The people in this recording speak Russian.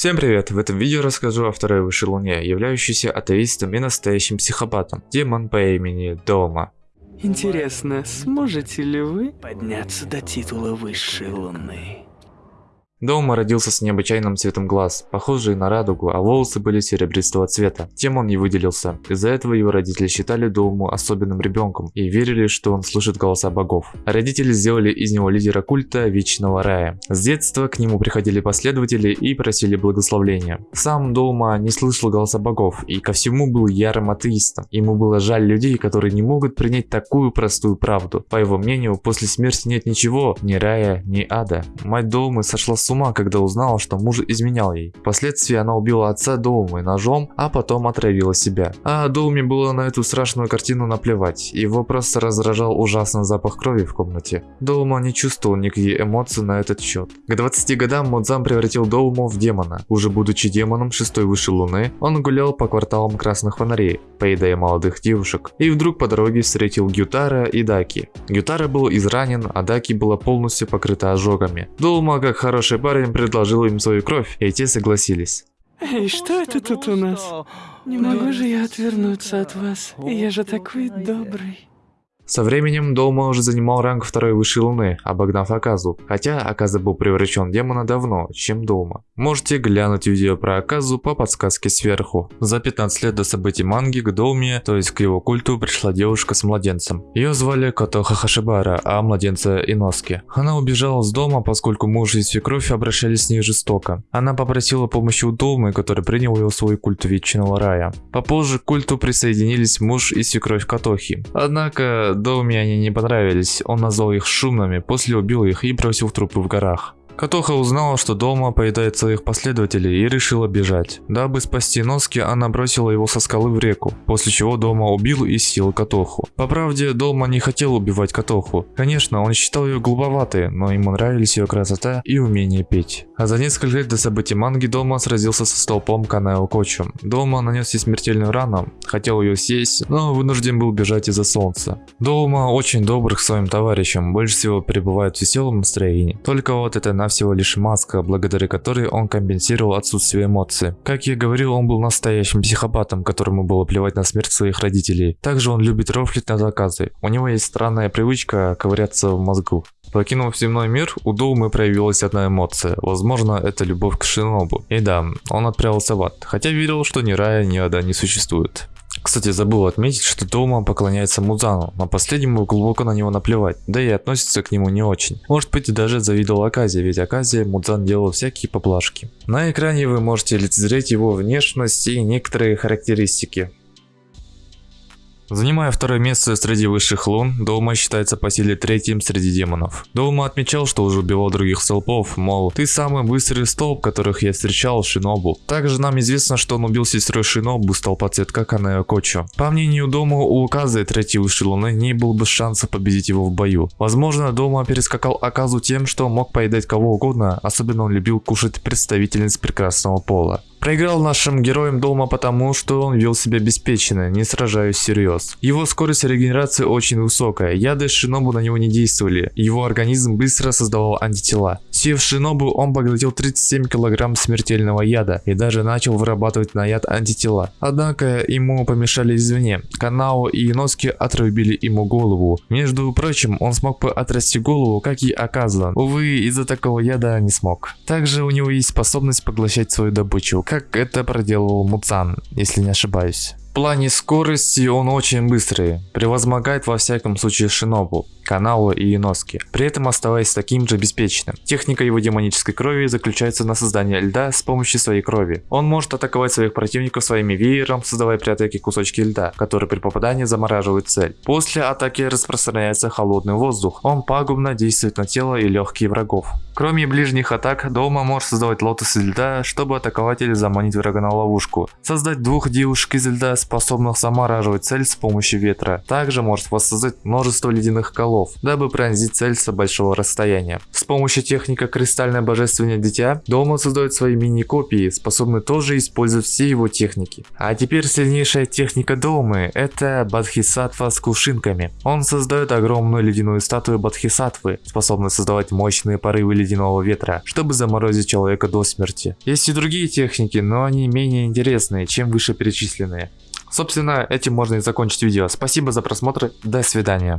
Всем привет! В этом видео расскажу о второй высшей луне, являющейся атеистом и настоящим психопатом. Демон по имени Дома. Интересно, сможете ли вы подняться до титула высшей луны? Дома родился с необычайным цветом глаз, похожий на радугу, а волосы были серебристого цвета. Тем он не выделился. Из-за этого его родители считали Доуму особенным ребенком и верили, что он слышит голоса богов. Родители сделали из него лидера культа Вечного Рая. С детства к нему приходили последователи и просили благословения. Сам Доума не слышал голоса богов и ко всему был ярым атеистом. Ему было жаль людей, которые не могут принять такую простую правду. По его мнению, после смерти нет ничего, ни рая, ни ада. Мать Доумы сошла с ума, когда узнала, что муж изменял ей. Впоследствии она убила отца Доумы ножом, а потом отравила себя. А Доуме было на эту страшную картину наплевать. Его просто раздражал ужасный запах крови в комнате. Доума не чувствовал никаких эмоций на этот счет. К 20 годам Модзам превратил Доуму в демона. Уже будучи демоном шестой высшей луны, он гулял по кварталам красных фонарей, поедая молодых девушек. И вдруг по дороге встретил Гютара и Даки. Гютара был изранен, а Даки была полностью покрыта ожогами. Доума, как хороший парень предложил им свою кровь, и те согласились. Эй, что это тут у нас? Не могу же я отвернуться от вас. Я же такой добрый. Со временем Доума уже занимал ранг второй высшей луны, обогнав Аказу, хотя Аказа был превращен демона давно, чем Доума. Можете глянуть видео про Аказу по подсказке сверху. За 15 лет до событий манги к Доуме, то есть к его культу, пришла девушка с младенцем. Ее звали Котоха Хашибара, а младенца Иноски. Она убежала с дома, поскольку муж и свекровь обращались с ней жестоко. Она попросила помощи у Доумы, который принял ее в свой культ Вечного Рая. Попозже к культу присоединились муж и свекровь Котохи. Однако Доуме они не понравились, он назвал их шумными, после убил их и бросил трупы в горах. Катоха узнала, что дома поедает своих последователей и решила бежать. Дабы спасти Носки, она бросила его со скалы в реку, после чего Дома убил и съел Катоху. По правде, Дома не хотел убивать Катоху. Конечно, он считал ее глуповатой, но ему нравились ее красота и умение петь. А за несколько лет до событий манги Дома сразился со столпом Канао Кочу. Дома нанес ей смертельную рану, хотел ее съесть, но вынужден был бежать из-за солнца. Дома очень добр к своим товарищам, больше всего пребывает в веселом настроении. Только вот это на всего лишь маска, благодаря которой он компенсировал отсутствие эмоций. Как я говорил, он был настоящим психопатом, которому было плевать на смерть своих родителей. Также он любит рофлить на заказы. У него есть странная привычка ковыряться в мозгу. Покинув земной мир, у Доумы проявилась одна эмоция. Возможно, это любовь к Шинобу. И да, он отправился в ад, хотя верил, что ни рая, ни ада не существует. Кстати, забыл отметить, что Дома поклоняется Музану, но последнему глубоко на него наплевать, да и относится к нему не очень. Может быть даже завидовал Аказе, ведь Аказе Мудзан делал всякие поблажки. На экране вы можете лицезреть его внешность и некоторые характеристики. Занимая второе место среди высших лун, Доума считается по силе третьим среди демонов. Доума отмечал, что уже убивал других столпов, мол, ты самый быстрый столб, которых я встречал, Шинобу. Также нам известно, что он убил сестру Шинобу, столпа цветка Канео Кочо. По мнению Дома, у Указы третьей высшей луны не было бы шанса победить его в бою. Возможно, Дома перескакал Аказу тем, что мог поедать кого угодно, особенно он любил кушать представительниц прекрасного пола. Проиграл нашим героям дома потому, что он вел себя обеспеченно, не сражаясь всерьез. Его скорость регенерации очень высокая, яды Шинобу на него не действовали, его организм быстро создавал антитела. Сев Шинобу, он поглотил 37 килограмм смертельного яда и даже начал вырабатывать на яд антитела. Однако ему помешали извне. Канао и Иноски отрубили ему голову. Между прочим, он смог бы отрасти голову, как и Аказа. Увы, из-за такого яда не смог. Также у него есть способность поглощать свою добычу, как это проделал Муцан, если не ошибаюсь. В плане скорости он очень быстрый, превозмогает во всяком случае Шинобу, Каналу и Иноски, при этом оставаясь таким же обеспеченным. Техника его демонической крови заключается на создании льда с помощью своей крови. Он может атаковать своих противников своими веером, создавая при атаке кусочки льда, которые при попадании замораживают цель. После атаки распространяется холодный воздух, он пагубно действует на тело и легкие врагов. Кроме ближних атак, Дома может создавать лотосы льда, чтобы атаковать или заманить врага на ловушку. Создать двух девушек из льда способных замораживать цель с помощью ветра. Также может воссоздать множество ледяных колов, дабы пронзить цель с большого расстояния. С помощью техника Кристальное Божественное Дитя, Дома создает свои мини-копии, способные тоже использовать все его техники. А теперь сильнейшая техника Домы – это Бадхисатва с кувшинками. Он создает огромную ледяную статую Бадхисатвы, способную создавать мощные порывы ледяных ледяного ветра, чтобы заморозить человека до смерти. Есть и другие техники, но они менее интересные, чем вышеперечисленные. Собственно, этим можно и закончить видео. Спасибо за просмотр, до свидания.